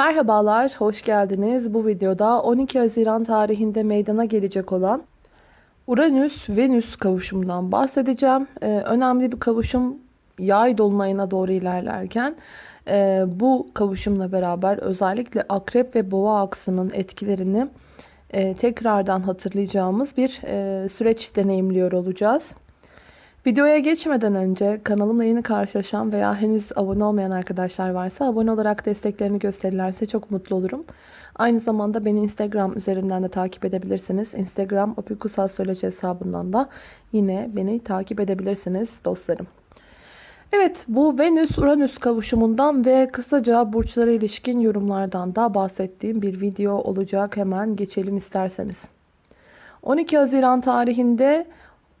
Merhabalar, hoş geldiniz. Bu videoda 12 Haziran tarihinde meydana gelecek olan Uranüs-Venüs kavuşumundan bahsedeceğim. Ee, önemli bir kavuşum yay dolunayına doğru ilerlerken e, bu kavuşumla beraber özellikle akrep ve boğa aksının etkilerini e, tekrardan hatırlayacağımız bir e, süreç deneyimliyor olacağız. Videoya geçmeden önce kanalımla yeni karşılaşan veya henüz abone olmayan arkadaşlar varsa abone olarak desteklerini gösterirlerse çok mutlu olurum. Aynı zamanda beni Instagram üzerinden de takip edebilirsiniz. Instagram opikusastroloji hesabından da yine beni takip edebilirsiniz dostlarım. Evet bu Venüs-Uranüs kavuşumundan ve kısaca burçlara ilişkin yorumlardan da bahsettiğim bir video olacak. Hemen geçelim isterseniz. 12 Haziran tarihinde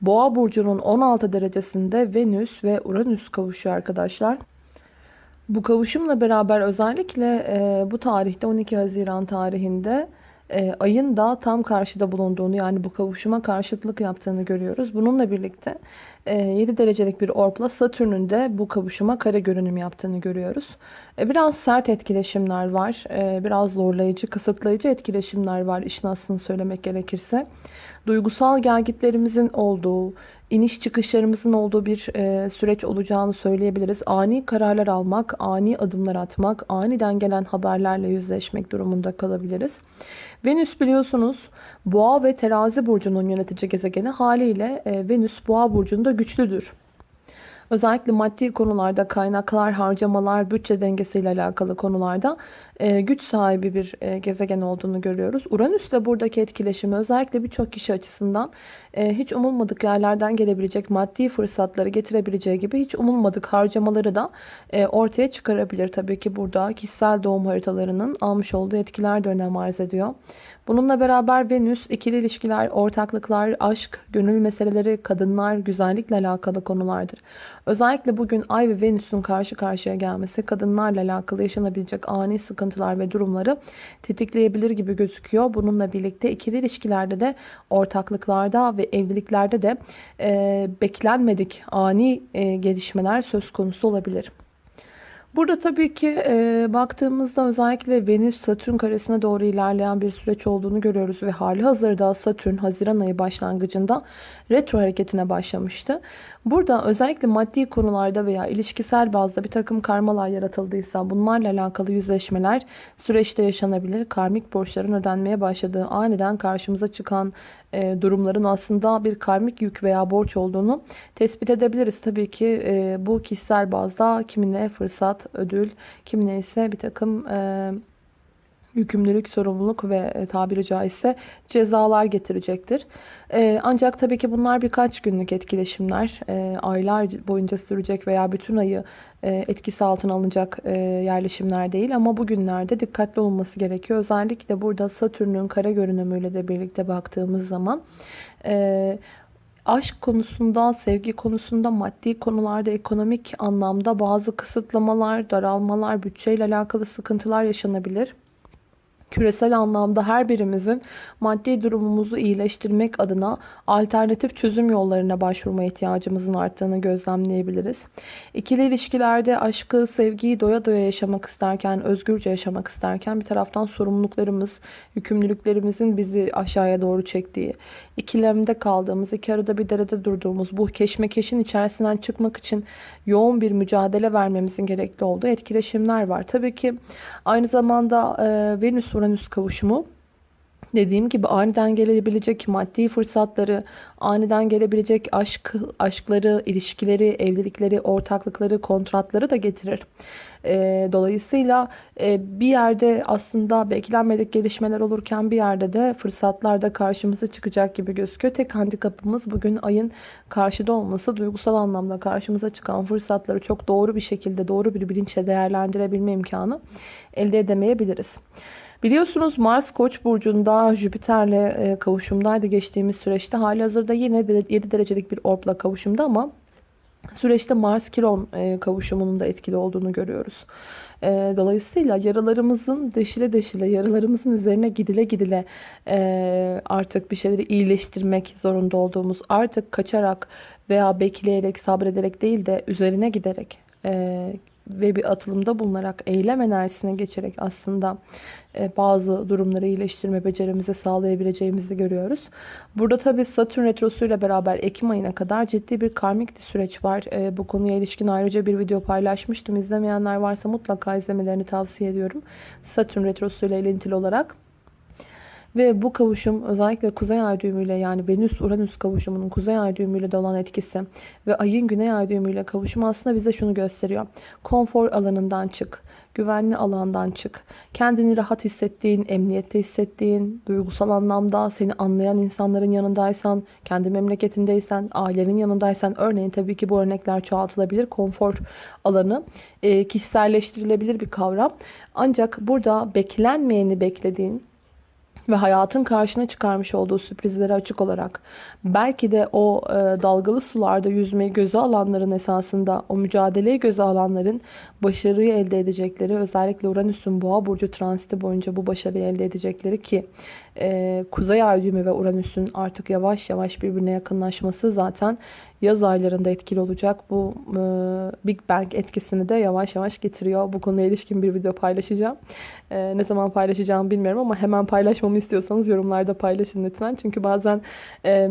Boğa burcunun 16 derecesinde Venüs ve Uranüs kavuşuyor arkadaşlar. Bu kavuşumla beraber özellikle e, bu tarihte 12 Haziran tarihinde e, ayın da tam karşıda bulunduğunu yani bu kavuşuma karşıtlık yaptığını görüyoruz. Bununla birlikte e, 7 derecelik bir orpla Satürn'ün de bu kavuşuma kare görünüm yaptığını görüyoruz. E, biraz sert etkileşimler var. E, biraz zorlayıcı, kısıtlayıcı etkileşimler var işin aslını söylemek gerekirse. Duygusal gelgitlerimizin olduğu, iniş çıkışlarımızın olduğu bir e, süreç olacağını söyleyebiliriz. Ani kararlar almak, ani adımlar atmak, aniden gelen haberlerle yüzleşmek durumunda kalabiliriz. Venüs biliyorsunuz Boğa ve Terazi burcunun yönetici gezegeni haliyle e, Venüs Boğa burcunda güçlüdür. Özellikle maddi konularda kaynaklar, harcamalar, bütçe dengesiyle alakalı konularda e, güç sahibi bir e, gezegen olduğunu görüyoruz. Uranüs de buradaki etkileşimi özellikle birçok kişi açısından e, hiç umulmadık yerlerden gelebilecek maddi fırsatları getirebileceği gibi hiç umulmadık harcamaları da ortaya çıkarabilir. Tabii ki burada kişisel doğum haritalarının almış olduğu etkiler de önem arz ediyor. Bununla beraber Venüs ikili ilişkiler, ortaklıklar, aşk, gönül meseleleri, kadınlar, güzellikle alakalı konulardır. Özellikle bugün Ay ve Venüs'ün karşı karşıya gelmesi kadınlarla alakalı yaşanabilecek ani sıkıntılar ve durumları tetikleyebilir gibi gözüküyor. Bununla birlikte ikili ilişkilerde de ortaklıklarda ve evliliklerde de e, beklenmedik ani e, gelişmeler söz konusu olabilir. Burada tabii ki e, baktığımızda özellikle Venüs-Satürn karesine doğru ilerleyen bir süreç olduğunu görüyoruz. Ve hali hazırda Satürn Haziran ayı başlangıcında retro hareketine başlamıştı. Burada özellikle maddi konularda veya ilişkisel bazda bir takım karmalar yaratıldıysa bunlarla alakalı yüzleşmeler süreçte yaşanabilir. Karmik borçların ödenmeye başladığı aniden karşımıza çıkan e, durumların aslında bir karmik yük veya borç olduğunu tespit edebiliriz. Tabii ki e, bu kişisel bazda kimine fırsat, ödül, kimine ise bir takım... E, yükümlülük, sorumluluk ve e, tabiri caizse cezalar getirecektir. E, ancak tabii ki bunlar birkaç günlük etkileşimler. E, aylar boyunca sürecek veya bütün ayı etkisi altına alınacak yerleşimler değil. Ama bugünlerde dikkatli olunması gerekiyor. Özellikle burada Satürn'ün kara görünümüyle de birlikte baktığımız zaman aşk konusunda, sevgi konusunda, maddi konularda, ekonomik anlamda bazı kısıtlamalar, daralmalar, bütçeyle alakalı sıkıntılar yaşanabilir küresel anlamda her birimizin maddi durumumuzu iyileştirmek adına alternatif çözüm yollarına başvurma ihtiyacımızın arttığını gözlemleyebiliriz. İkili ilişkilerde aşkı, sevgiyi doya doya yaşamak isterken, özgürce yaşamak isterken bir taraftan sorumluluklarımız, yükümlülüklerimizin bizi aşağıya doğru çektiği, ikilemde kaldığımız, iki arada bir derede durduğumuz bu keşmekeşin içerisinden çıkmak için yoğun bir mücadele vermemizin gerekli olduğu etkileşimler var. Tabii ki aynı zamanda e, Venüs Uranüs kavuşumu dediğim gibi aniden gelebilecek maddi fırsatları, aniden gelebilecek aşk, aşkları, ilişkileri, evlilikleri, ortaklıkları, kontratları da getirir. E, dolayısıyla e, bir yerde aslında beklenmedik gelişmeler olurken bir yerde de fırsatlar da karşımıza çıkacak gibi gözüküyor. Tek handikapımız bugün ayın karşıda olması. Duygusal anlamda karşımıza çıkan fırsatları çok doğru bir şekilde, doğru bir bilinçle değerlendirebilme imkanı elde edemeyebiliriz. Biliyorsunuz Mars Koç burcunda Jüpiter'le e, kavuşumdaydı geçtiğimiz süreçte. Hali hazırda yine 7 derecelik bir orpla kavuşumda ama süreçte Mars Kiron e, kavuşumunun da etkili olduğunu görüyoruz. E, dolayısıyla yaralarımızın deşile deşile, yaralarımızın üzerine gidile gidile artık bir şeyleri iyileştirmek zorunda olduğumuz, artık kaçarak veya bekleyerek, sabrederek değil de üzerine giderek ve bir atılımda bulunarak eylem enerjisine geçerek aslında e, bazı durumları iyileştirme becerimizi sağlayabileceğimizi görüyoruz. Burada tabii Satürn Retrosu ile beraber Ekim ayına kadar ciddi bir karmik süreç var. E, bu konuya ilişkin ayrıca bir video paylaşmıştım. İzlemeyenler varsa mutlaka izlemelerini tavsiye ediyorum. Satürn Retrosu ile ilintili olarak. Ve bu kavuşum özellikle kuzey ay düğümüyle yani Venüs-Uranüs kavuşumunun kuzey ay düğümüyle de olan etkisi ve ayın güney ay düğümüyle kavuşumu aslında bize şunu gösteriyor. Konfor alanından çık, güvenli alandan çık. Kendini rahat hissettiğin, emniyette hissettiğin, duygusal anlamda seni anlayan insanların yanındaysan, kendi memleketindeysen, ailenin yanındaysan örneğin tabii ki bu örnekler çoğaltılabilir. Konfor alanı e, kişiselleştirilebilir bir kavram. Ancak burada beklenmeyeni beklediğin, ve hayatın karşına çıkarmış olduğu sürprizlere açık olarak belki de o e, dalgalı sularda yüzmeyi göze alanların esasında o mücadeleyi göze alanların başarıyı elde edecekleri özellikle Uranüs'ün boğa burcu transiti boyunca bu başarıyı elde edecekleri ki e, Kuzey Ay düğümü ve Uranüs'ün artık yavaş yavaş birbirine yakınlaşması zaten yaz aylarında etkili olacak. Bu e, Big Bang etkisini de yavaş yavaş getiriyor. Bu konuya ilişkin bir video paylaşacağım. E, ne zaman paylaşacağımı bilmiyorum ama hemen paylaşmamı istiyorsanız yorumlarda paylaşın lütfen. Çünkü bazen... E,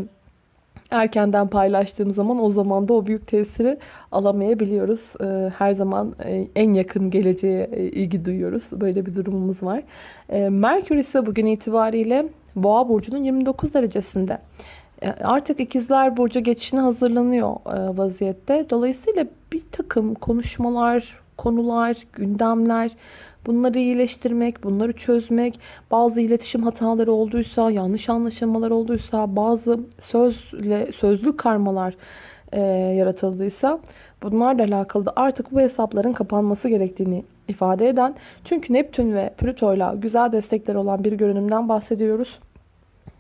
erkenden paylaştığım zaman o zaman da o büyük tesiri alamayabiliyoruz. Ee, her zaman e, en yakın geleceğe e, ilgi duyuyoruz. Böyle bir durumumuz var. Ee, Merkür ise bugün itibariyle Boğa burcunun 29 derecesinde. Ee, artık ikizler burcu geçişine hazırlanıyor e, vaziyette. Dolayısıyla bir takım konuşmalar, konular, gündemler Bunları iyileştirmek, bunları çözmek, bazı iletişim hataları olduysa, yanlış anlaşılmalar olduysa, bazı sözle sözlü karmalar e, yaratıldıysa bunlarla alakalı da artık bu hesapların kapanması gerektiğini ifade eden çünkü Neptün ve Plüto ile güzel destekler olan bir görünümden bahsediyoruz.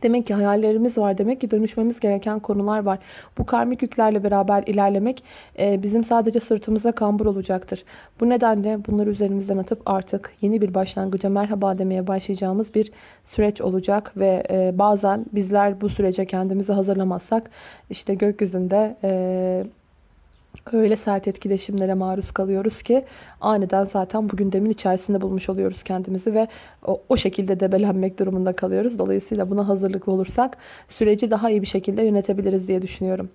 Demek ki hayallerimiz var. Demek ki dönüşmemiz gereken konular var. Bu karmik yüklerle beraber ilerlemek e, bizim sadece sırtımıza kambur olacaktır. Bu nedenle bunları üzerimizden atıp artık yeni bir başlangıca merhaba demeye başlayacağımız bir süreç olacak. Ve e, bazen bizler bu sürece kendimizi hazırlamazsak işte gökyüzünde... E, öyle sert etkileşimlere maruz kalıyoruz ki aniden zaten bu gündemin içerisinde bulmuş oluyoruz kendimizi ve o, o şekilde debelenmek durumunda kalıyoruz. Dolayısıyla buna hazırlıklı olursak süreci daha iyi bir şekilde yönetebiliriz diye düşünüyorum.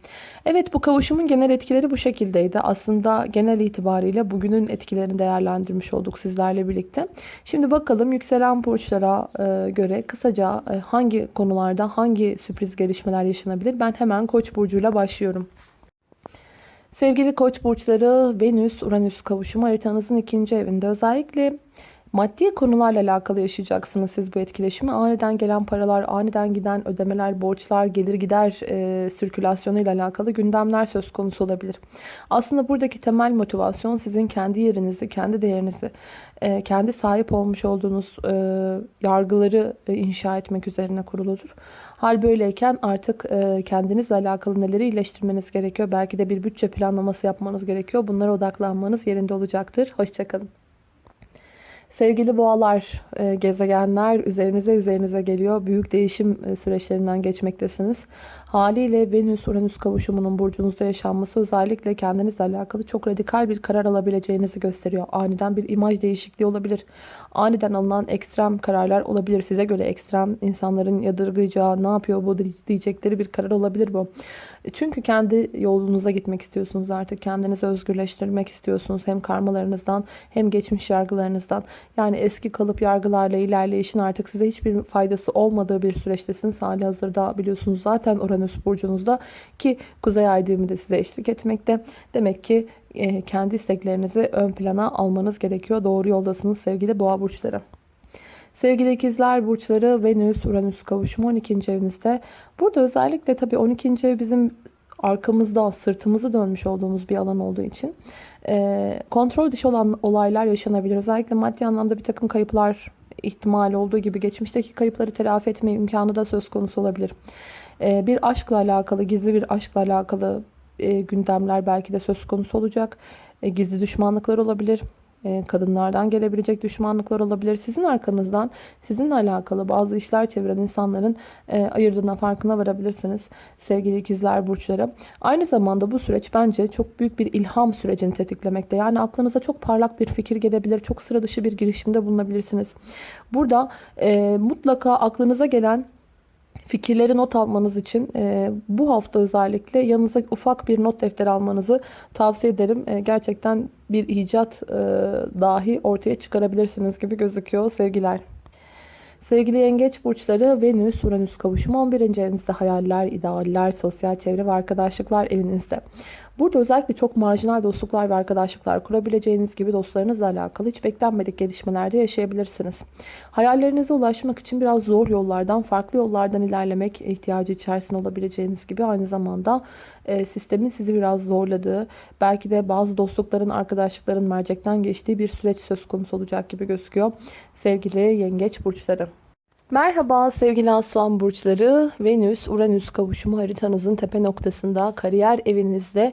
Evet bu kavuşumun genel etkileri bu şekildeydi. Aslında genel itibariyle bugünün etkilerini değerlendirmiş olduk sizlerle birlikte. Şimdi bakalım yükselen burçlara e, göre kısaca e, hangi konularda hangi sürpriz gelişmeler yaşanabilir? Ben hemen Koç burcuyla başlıyorum. Sevgili koç burçları Venüs-Uranüs kavuşumu haritanızın ikinci evinde. Özellikle maddi konularla alakalı yaşayacaksınız siz bu etkileşimi. Aniden gelen paralar, aniden giden ödemeler, borçlar, gelir gider e, sirkülasyonu ile alakalı gündemler söz konusu olabilir. Aslında buradaki temel motivasyon sizin kendi yerinizi, kendi değerinizi, e, kendi sahip olmuş olduğunuz e, yargıları e, inşa etmek üzerine kuruludur. Hal böyleyken artık e, kendinizle alakalı neleri iyileştirmeniz gerekiyor. Belki de bir bütçe planlaması yapmanız gerekiyor. Bunlara odaklanmanız yerinde olacaktır. Hoşçakalın. Sevgili boğalar, e, gezegenler üzerinize üzerinize geliyor. Büyük değişim e, süreçlerinden geçmektesiniz. Haliyle Venüs-Uranüs kavuşumunun burcunuzda yaşanması özellikle kendinizle alakalı çok radikal bir karar alabileceğinizi gösteriyor. Aniden bir imaj değişikliği olabilir. Aniden alınan ekstrem kararlar olabilir. Size göre ekstrem insanların yadırgayacağı ne yapıyor bu diyecekleri bir karar olabilir bu. Çünkü kendi yolunuza gitmek istiyorsunuz artık. Kendinizi özgürleştirmek istiyorsunuz. Hem karmalarınızdan hem geçmiş yargılarınızdan. Yani eski kalıp yargılarla ilerleyişin artık size hiçbir faydası olmadığı bir süreçtesiniz. Hali hazırda biliyorsunuz zaten Uranüs burcunuzda ki Kuzey Ay düğümü de size eşlik etmekte. Demek ki e, kendi isteklerinizi ön plana almanız gerekiyor. Doğru yoldasınız sevgili boğa burçları. Sevgili ikizler burçları Venüs Uranüs kavuşumu 12. evinizde. Burada özellikle tabii 12. ev bizim arkamızda sırtımızı dönmüş olduğumuz bir alan olduğu için e, kontrol dışı olan olaylar yaşanabilir. Özellikle maddi anlamda bir takım kayıplar ihtimali olduğu gibi geçmişteki kayıpları telafi etme imkanı da söz konusu olabilir. E, bir aşkla alakalı, gizli bir aşkla alakalı e, gündemler belki de söz konusu olacak. E, gizli düşmanlıklar olabilir kadınlardan gelebilecek düşmanlıklar olabilir. Sizin arkanızdan sizinle alakalı bazı işler çeviren insanların e, ayırdığına farkına varabilirsiniz. Sevgili ikizler burçları. Aynı zamanda bu süreç bence çok büyük bir ilham sürecini tetiklemekte. Yani aklınıza çok parlak bir fikir gelebilir. Çok sıra dışı bir girişimde bulunabilirsiniz. Burada e, mutlaka aklınıza gelen fikirleri not almanız için e, bu hafta özellikle yanınıza ufak bir not defteri almanızı tavsiye ederim. E, gerçekten bir icat e, dahi ortaya çıkarabilirsiniz gibi gözüküyor sevgiler. Sevgili yengeç burçları Venüs Uranüs kavuşumu 11. evinizde hayaller, idealler, sosyal çevre ve arkadaşlıklar evinizde. Burada özellikle çok marjinal dostluklar ve arkadaşlıklar kurabileceğiniz gibi dostlarınızla alakalı hiç beklenmedik gelişmelerde yaşayabilirsiniz. Hayallerinize ulaşmak için biraz zor yollardan, farklı yollardan ilerlemek ihtiyacı içerisinde olabileceğiniz gibi aynı zamanda e, sistemin sizi biraz zorladığı, belki de bazı dostlukların, arkadaşlıkların mercekten geçtiği bir süreç söz konusu olacak gibi gözüküyor. Sevgili yengeç burçları. Merhaba sevgili aslan burçları. Venüs Uranüs kavuşumu haritanızın tepe noktasında kariyer evinizde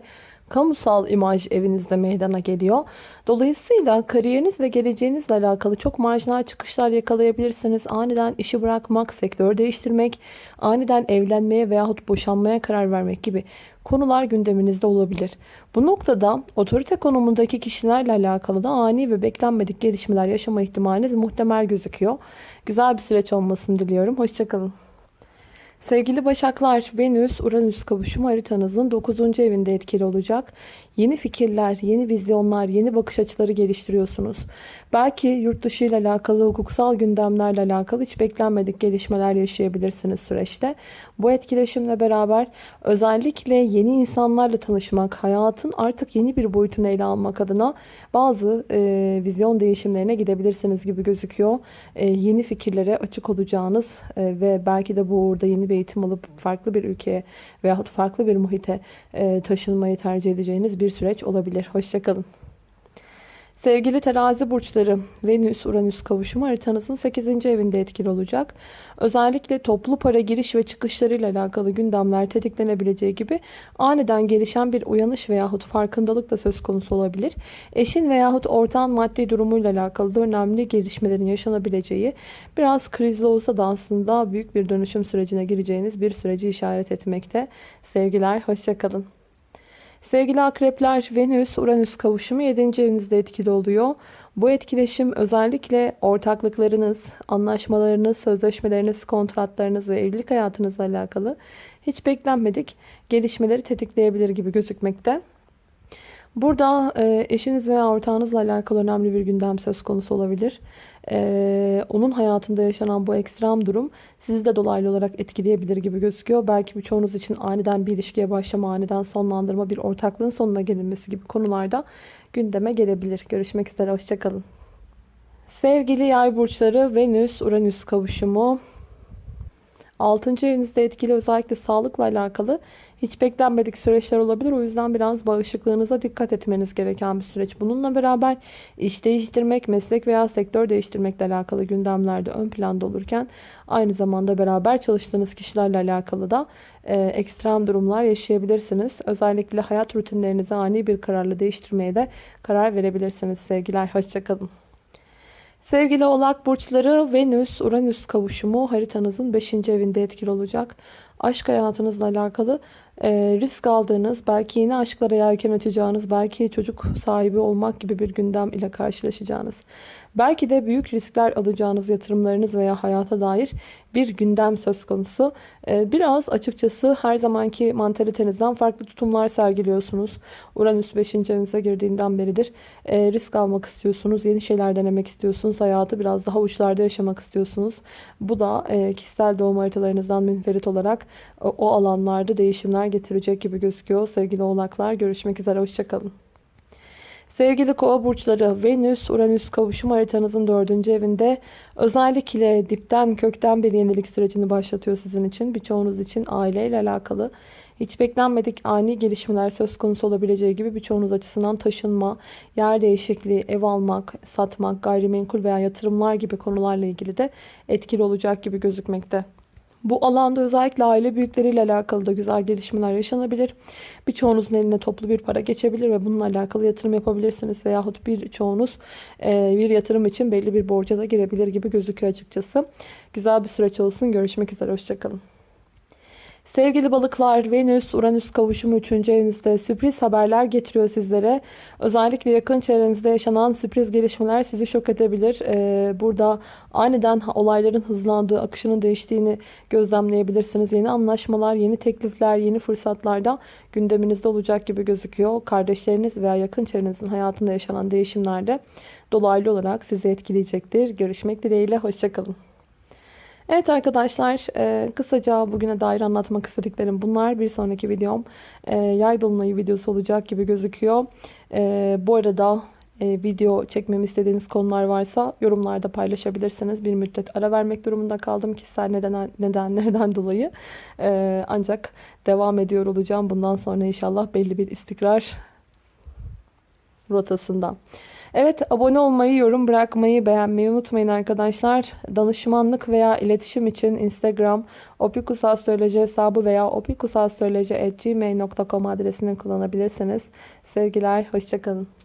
kamusal imaj evinizde meydana geliyor. Dolayısıyla kariyeriniz ve geleceğinizle alakalı çok marjinal çıkışlar yakalayabilirsiniz. Aniden işi bırakmak, sektör değiştirmek, aniden evlenmeye veyahut boşanmaya karar vermek gibi konular gündeminizde olabilir. Bu noktada otorite konumundaki kişilerle alakalı da ani ve beklenmedik gelişmeler yaşama ihtimaliniz muhtemel gözüküyor. Güzel bir süreç olmasını diliyorum. Hoşçakalın. Sevgili Başaklar, Venüs, Uranüs kavuşumu haritanızın 9. evinde etkili olacak. Yeni fikirler, yeni vizyonlar, yeni bakış açıları geliştiriyorsunuz. Belki yurt dışı ile alakalı, hukuksal gündemlerle alakalı hiç beklenmedik gelişmeler yaşayabilirsiniz süreçte. Bu etkileşimle beraber özellikle yeni insanlarla tanışmak, hayatın artık yeni bir boyutunu ele almak adına bazı e, vizyon değişimlerine gidebilirsiniz gibi gözüküyor. E, yeni fikirlere açık olacağınız e, ve belki de bu uğurda yeni bir eğitim alıp farklı bir ülkeye veyahut farklı bir muhite e, taşınmayı tercih edeceğiniz bir süreç olabilir. Hoşçakalın. Sevgili terazi burçları Venüs-Uranüs kavuşumu haritanızın 8. evinde etkili olacak. Özellikle toplu para giriş ve çıkışlarıyla alakalı gündemler tetiklenebileceği gibi aniden gelişen bir uyanış veyahut farkındalık da söz konusu olabilir. Eşin veyahut ortağın maddi durumuyla alakalı da önemli gelişmelerin yaşanabileceği biraz krizli olsa da aslında büyük bir dönüşüm sürecine gireceğiniz bir süreci işaret etmekte. Sevgiler, hoşçakalın. Sevgili akrepler Venüs Uranüs kavuşumu 7. evinizde etkili oluyor. Bu etkileşim özellikle ortaklıklarınız, anlaşmalarınız, sözleşmeleriniz, kontratlarınız ve evlilik hayatınızla alakalı hiç beklenmedik gelişmeleri tetikleyebilir gibi gözükmekte. Burada e, eşiniz veya ortağınızla alakalı önemli bir gündem söz konusu olabilir. E, onun hayatında yaşanan bu ekstrem durum sizi de dolaylı olarak etkileyebilir gibi gözüküyor. Belki birçoğunuz için aniden bir ilişkiye başlama, aniden sonlandırma, bir ortaklığın sonuna gelinmesi gibi konularda gündeme gelebilir. Görüşmek üzere, hoşçakalın. Sevgili yay burçları Venüs-Uranüs kavuşumu 6. evinizde etkili özellikle sağlıkla alakalı hiç beklenmedik süreçler olabilir. O yüzden biraz bağışıklığınıza dikkat etmeniz gereken bir süreç. Bununla beraber iş değiştirmek, meslek veya sektör değiştirmekle alakalı gündemlerde ön planda olurken aynı zamanda beraber çalıştığınız kişilerle alakalı da e, ekstrem durumlar yaşayabilirsiniz. Özellikle hayat rutinlerinizi ani bir kararla değiştirmeye de karar verebilirsiniz sevgiler. Hoşçakalın. Sevgili oğlak burçları Venüs Uranüs kavuşumu haritanızın 5. evinde etkili olacak. Aşk hayatınızla alakalı e, risk aldığınız, belki yeni aşklara yelken açacağınız, belki çocuk sahibi olmak gibi bir gündem ile karşılaşacağınız. Belki de büyük riskler alacağınız yatırımlarınız veya hayata dair bir gündem söz konusu. Ee, biraz açıkçası her zamanki mantalitenizden farklı tutumlar sergiliyorsunuz. Uranüs 5. evinize girdiğinden beridir. Ee, risk almak istiyorsunuz, yeni şeyler denemek istiyorsunuz. Hayatı biraz daha uçlarda yaşamak istiyorsunuz. Bu da e, kişisel doğum haritalarınızdan münferit olarak o alanlarda değişimler getirecek gibi gözüküyor. Sevgili oğlaklar görüşmek üzere, hoşçakalın. Sevgili kova burçları Venüs Uranüs kavuşum haritanızın dördüncü evinde özellikle dipten kökten bir yenilik sürecini başlatıyor sizin için. Birçoğunuz için aileyle alakalı hiç beklenmedik ani gelişmeler söz konusu olabileceği gibi birçoğunuz açısından taşınma, yer değişikliği, ev almak, satmak, gayrimenkul veya yatırımlar gibi konularla ilgili de etkili olacak gibi gözükmekte. Bu alanda özellikle aile büyükleriyle alakalı da güzel gelişmeler yaşanabilir. Birçoğunuzun eline toplu bir para geçebilir ve bununla alakalı yatırım yapabilirsiniz. Veyahut birçoğunuz e, bir yatırım için belli bir borca da girebilir gibi gözüküyor açıkçası. Güzel bir süreç olsun. Görüşmek üzere. Hoşçakalın. Sevgili balıklar, Venüs, Uranüs kavuşumu 3. evinizde sürpriz haberler getiriyor sizlere. Özellikle yakın çevrenizde yaşanan sürpriz gelişmeler sizi şok edebilir. Ee, burada aniden olayların hızlandığı, akışının değiştiğini gözlemleyebilirsiniz. Yeni anlaşmalar, yeni teklifler, yeni fırsatlar da gündeminizde olacak gibi gözüküyor. Kardeşleriniz veya yakın çevrenizin hayatında yaşanan değişimler de dolaylı olarak sizi etkileyecektir. Görüşmek dileğiyle, hoşçakalın. Evet arkadaşlar e, kısaca bugüne dair anlatmak istediklerim bunlar. Bir sonraki videom e, yay dolunayı videosu olacak gibi gözüküyor. E, bu arada video çekmemi istediğiniz konular varsa yorumlarda paylaşabilirsiniz. Bir müddet ara vermek durumunda kaldım kişisel neden, nedenlerden dolayı. ancak devam ediyor olacağım. Bundan sonra inşallah belli bir istikrar rotasında. Evet abone olmayı, yorum bırakmayı, beğenmeyi unutmayın arkadaşlar. Danışmanlık veya iletişim için Instagram opikusastroloji hesabı veya opikusastroloji.gmail.com adresini kullanabilirsiniz. Sevgiler, hoşçakalın.